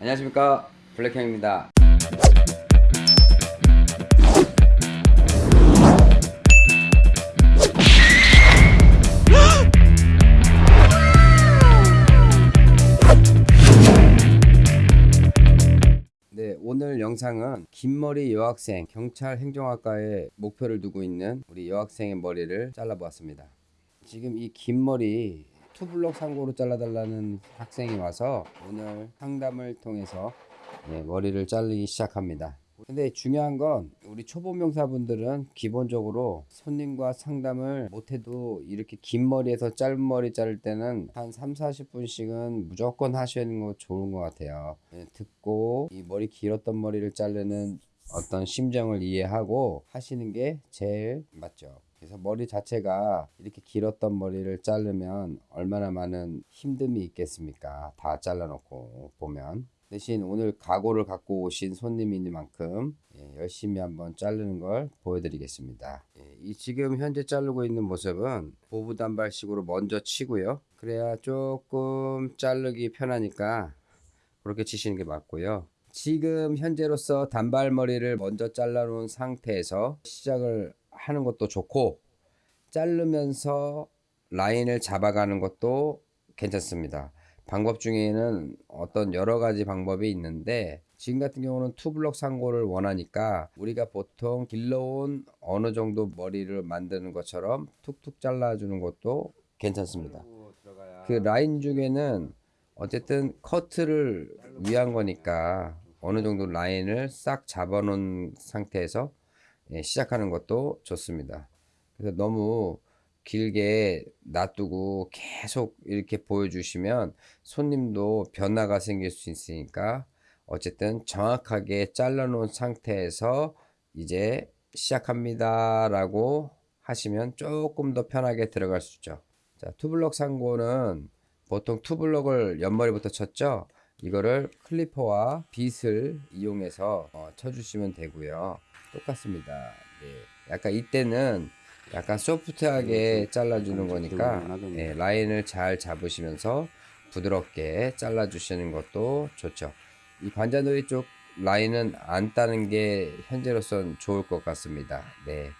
안녕하십니까. 블랙형입니다. 네 오늘 영상은 긴 머리 여학생 경찰 행정학과에 목표를 두고 있는 우리 여학생의 머리를 잘라보았습니다. 지금 이 긴 머리 투블럭 상고로 잘라달라는 학생이 와서 오늘 상담을 통해서 예, 머리를 자르기 시작합니다. 근데 중요한 건 우리 초보 명사분들은 기본적으로 손님과 상담을 못해도 이렇게 긴 머리에서 짧은 머리 자를 때는 한 3, 40분씩은 무조건 하시는 거 좋은 것 같아요. 예, 듣고 이 머리 길었던 머리를 자르는 어떤 심정을 이해하고 하시는 게 제일 맞죠. 그래서 머리 자체가 이렇게 길었던 머리를 자르면 얼마나 많은 힘듦이 있겠습니까? 다 잘라놓고 보면. 대신 오늘 각오를 갖고 오신 손님이니만큼 예, 열심히 한번 자르는 걸 보여드리겠습니다. 예, 이 지금 현재 자르고 있는 모습은 보부 단발식으로 먼저 치고요. 그래야 조금 자르기 편하니까 그렇게 치시는 게 맞고요. 지금 현재로서 단발머리를 먼저 잘라 놓은 상태에서 시작을 하는 것도 좋고 자르면서 라인을 잡아가는 것도 괜찮습니다. 방법 중에는 어떤 여러 가지 방법이 있는데 지금 같은 경우는 투블럭 상고를 원하니까 우리가 보통 길러온 어느 정도 머리를 만드는 것처럼 툭툭 잘라주는 것도 괜찮습니다. 그 라인 중에는 어쨌든 커트를 위한 거니까 어느 정도 라인을 싹 잡아놓은 상태에서 예, 시작하는 것도 좋습니다. 그래서 너무 길게 놔두고 계속 이렇게 보여주시면 손님도 변화가 생길 수 있으니까 어쨌든 정확하게 잘라놓은 상태에서 이제 시작합니다 라고 하시면 조금 더 편하게 들어갈 수 있죠 자 투블럭 상고는 보통 투블럭을 옆머리부터 쳤죠 이거를 클리퍼와 빗을 이용해서 어, 쳐주시면 되고요 똑같습니다 네. 약간 이때는 약간 소프트하게 잘라주는 거니까 예, 라인을 잘 잡으시면서 부드럽게 잘라주시는 것도 좋죠. 이 관자놀이 쪽 라인은 안 따는 게 현재로선 좋을 것 같습니다. 네.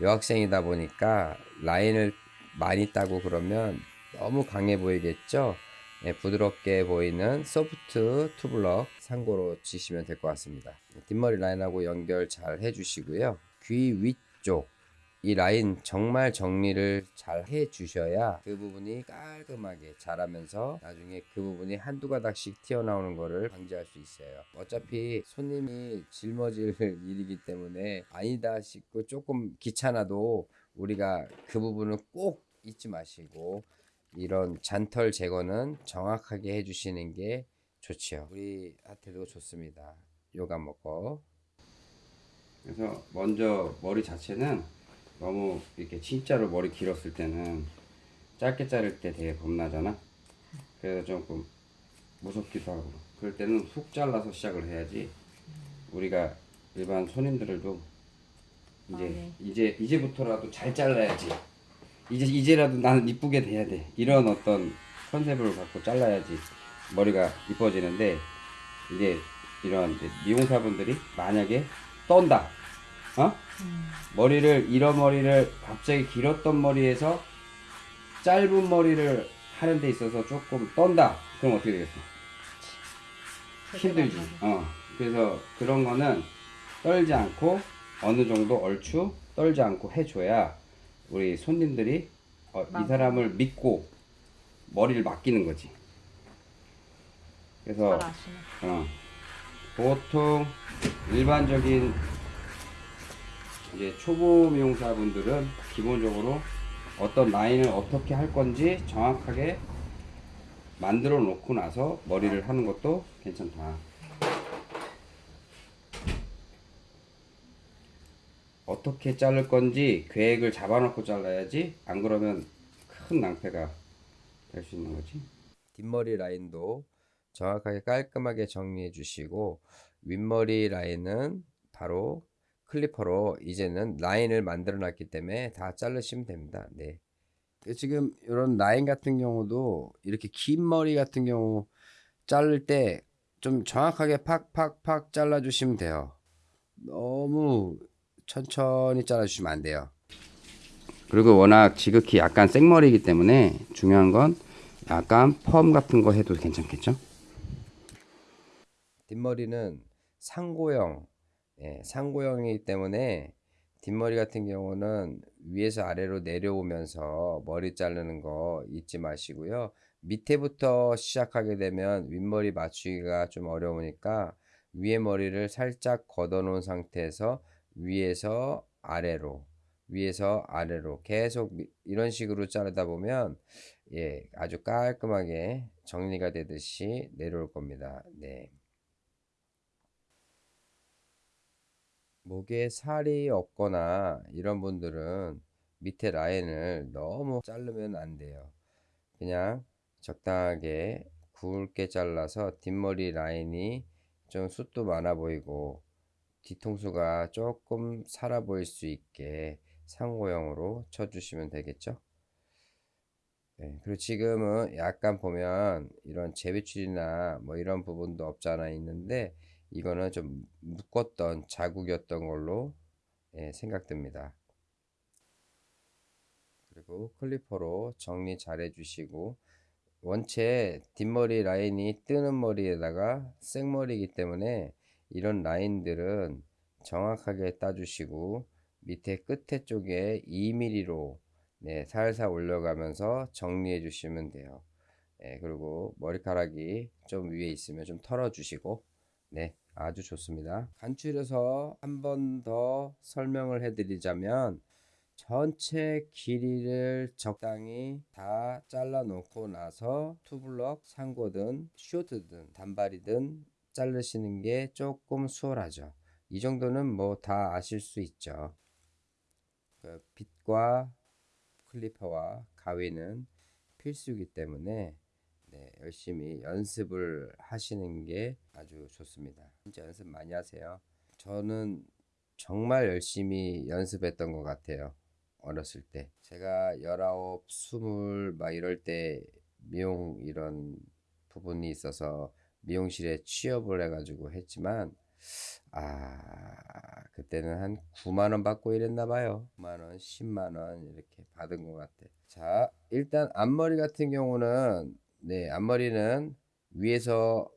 여학생이다 보니까 라인을 많이 따고 그러면 너무 강해 보이겠죠? 네, 부드럽게 보이는 소프트 투블럭 상고로 치시면 될 것 같습니다. 뒷머리 라인하고 연결 잘 해주시고요. 귀 위쪽 이 라인 정말 정리를 잘 해 주셔야 그 부분이 깔끔하게 자라면서 나중에 그 부분이 한두 가닥씩 튀어나오는 거를 방지할 수 있어요 어차피 손님이 짊어질 일이기 때문에 아니다 싶고 조금 귀찮아도 우리가 그 부분을 꼭 잊지 마시고 이런 잔털 제거는 정확하게 해주시는 게 좋지요. 우리한테도 좋습니다. 요가 먹고. 그래서 먼저 머리 자체는 너무 이렇게 진짜로 머리 길었을 때는 짧게 자를 때 되게 겁나잖아? 그래서 조금 무섭기도 하고. 그럴 때는 훅 잘라서 시작을 해야지 우리가 일반 손님들도 이제 아, 네. 이제 이제부터라도 잘 잘라야지 이제 이제라도 나는 이쁘게 돼야 돼. 이런 어떤 컨셉을 갖고 잘라야지 머리가 이뻐지는데 이제 이런 이제 미용사분들이 만약에 떤다. 어? 머리를 이런 머리를 갑자기 길었던 머리에서 짧은 머리를 하는 데 있어서 조금 떤다. 그럼 어떻게 되겠어? 힘들지. 어. 그래서 그런 거는 떨지 않고 어느 정도 얼추 떨지 않고 해줘야 우리 손님들이 어, 이. 사람을 믿고 머리를 맡기는 거지 그래서. 어, 보통 일반적인 이제 초보 미용사분들은 기본적으로 어떤 라인을 어떻게 할 건지 정확하게 만들어 놓고 나서 머리를 하는 것도 괜찮다. 어떻게 자를 건지 계획을 잡아놓고 잘라야지 안 그러면 큰 낭패가 될 수 있는 거지. 뒷머리 라인도 정확하게 깔끔하게 정리해 주시고 윗머리 라인은 바로 클리퍼로 이제는 라인을 만들어 놨기 때문에 다 자르시면 됩니다. 네. 지금 이런 라인 같은 경우도 이렇게 긴 머리 같은 경우 자를 때 좀 정확하게 팍팍팍 잘라 주시면 돼요. 너무 천천히 잘라주시면 안 돼요. 그리고 워낙 지극히 약간 생머리이기 때문에 중요한 건 약간 펌 같은 거 해도 괜찮겠죠? 뒷머리는 상고형, 예, 상고형이기 때문에 뒷머리 같은 경우는 위에서 아래로 내려오면서 머리 자르는 거 잊지 마시고요. 밑에부터 시작하게 되면 윗머리 맞추기가 좀 어려우니까 위에 머리를 살짝 걷어 놓은 상태에서 위에서 아래로 위에서 아래로 계속 미- 이런 식으로 자르다 보면 예, 아주 깔끔하게 정리가 되듯이 내려올 겁니다. 네. 목에 살이 없거나 이런 분들은 밑에 라인을 너무 자르면 안 돼요. 그냥 적당하게 굵게 잘라서 뒷머리 라인이 좀 숱도 많아 보이고 뒤통수가 조금 살아 보일 수 있게 상고형으로 쳐주시면 되겠죠. 네, 그리고 지금은 약간 보면 이런 재배출이나 뭐 이런 부분도 없잖아 있는데 이거는 좀 묶었던 자국이었던 걸로 예, 생각됩니다. 그리고 클리퍼로 정리 잘 해주시고 원체 뒷머리 라인이 뜨는 머리에다가 생머리이기 때문에 이런 라인들은 정확하게 따주시고 밑에 끝에 쪽에 2mm로 네, 살살 올려가면서 정리해 주시면 돼요. 네, 그리고 머리카락이 좀 위에 있으면 좀 털어주시고 네, 아주 좋습니다. 간추려서 한 번 더 설명을 해드리자면 전체 길이를 적당히 다 잘라 놓고 나서 투블럭 상고든 쇼트든 단발이든 자르시는 게 조금 수월하죠. 이 정도는 뭐 다 아실 수 있죠. 그 빗과 클리퍼와 가위는 필수이기 때문에 네, 열심히 연습을 하시는 게 아주 좋습니다. 진짜 연습 많이 하세요. 저는 정말 열심히 연습했던 것 같아요. 어렸을 때. 제가 19, 20, 막 이럴 때 미용 이런 부분이 있어서 미용실에 취업을 해가지고 했지만, 아, 그때는 한 9만원 받고 이랬나 봐요. 9만원, 10만원 이렇게 받은 것 같아. 자, 일단 앞머리 같은 경우는, 네, 앞머리는 위에서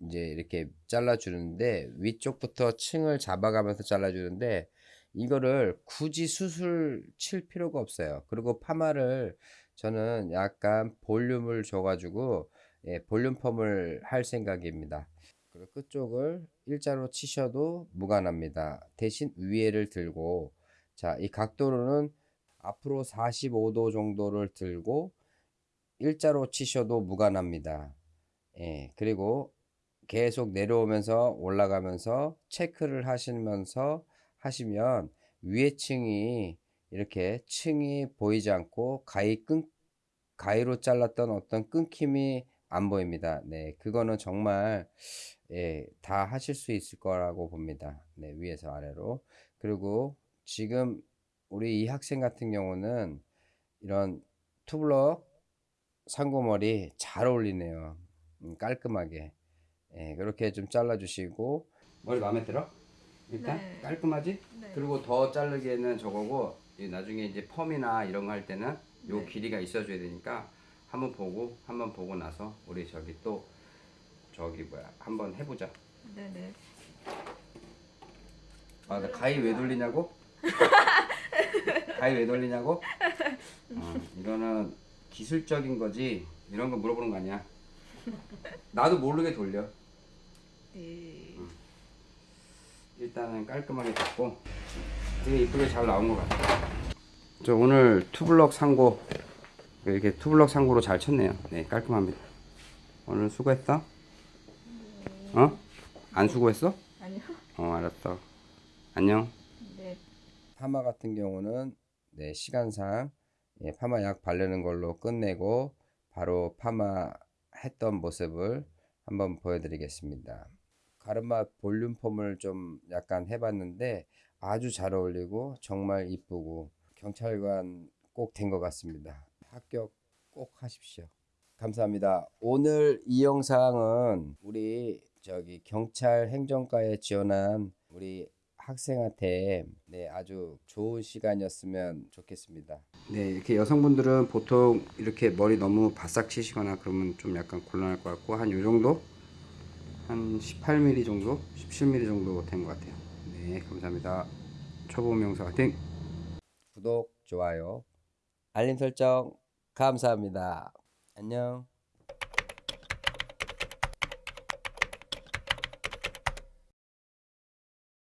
이제 이렇게 잘라주는데, 위쪽부터 층을 잡아가면서 잘라주는데, 이거를 굳이 수술 칠 필요가 없어요. 그리고 파마를 저는 약간 볼륨을 줘가지고 예, 볼륨 펌을 할 생각입니다. 그리고 끝쪽을 일자로 치셔도 무관합니다. 대신 위에를 들고 자, 이 각도로는 앞으로 45도 정도를 들고 일자로 치셔도 무관합니다. 예, 그리고 계속 내려오면서 올라가면서 체크를 하시면서 하시면 위에 층이 이렇게 층이 보이지 않고 가위 끈 가위로 잘랐던 어떤 끊김이 안 보입니다. 네, 그거는 정말 예, 다 하실 수 있을 거라고 봅니다. 네, 위에서 아래로. 그리고 지금 우리 이 학생 같은 경우는 이런 투블럭 상고머리 잘 어울리네요. 음, 깔끔하게. 예, 그렇게 좀 잘라주시고 머리 마음에 들어? 일단 네. 깔끔하지? 네. 그리고 더 자르기에는 저거고 이 나중에 이제 펌이나 이런 거 할 때는 요 네. 길이가 있어줘야 되니까 한번 보고 한번 보고 나서 우리 저기 또 저기 뭐야 한번 해보자. 네네. 아, 나 가위 왜 돌리냐고? 가위 왜 돌리냐고? 어, 이거는 기술적인 거지 이런 거 물어보는 거 아니야. 나도 모르게 돌려. 네. 일단은 깔끔하게 됐고 되게 이쁘게 잘 나온 것 같아요. 저 오늘 투블럭 상고 이렇게 투블럭 상고로 잘 쳤네요. 네 깔끔합니다. 오늘 수고했어? 어? 안 수고했어? 아니요. 어 알았어. 안녕. 네. 파마 같은 경우는 네, 시간상 예, 파마 약 바르는 걸로 끝내고 바로 파마 했던 모습을 한번 보여드리겠습니다. 가르마 볼륨 펌을 좀 약간 해봤는데 아주 잘 어울리고 정말 이쁘고 경찰관 꼭 된 것 같습니다. 합격 꼭 하십시오. 감사합니다. 오늘 이 영상은 우리 저기 경찰 행정과에 지원한 우리 학생한테 네 아주 좋은 시간이었으면 좋겠습니다. 네 이렇게 여성분들은 보통 이렇게 머리 너무 바싹 치시거나 그러면 좀 약간 곤란할 것 같고 한 요 정도 한 18mm 정도 17mm 정도 된 것 같아요. 네 감사합니다. 초보 명사 화이팅! 구독 좋아요 알림 설정 감사합니다. 안녕.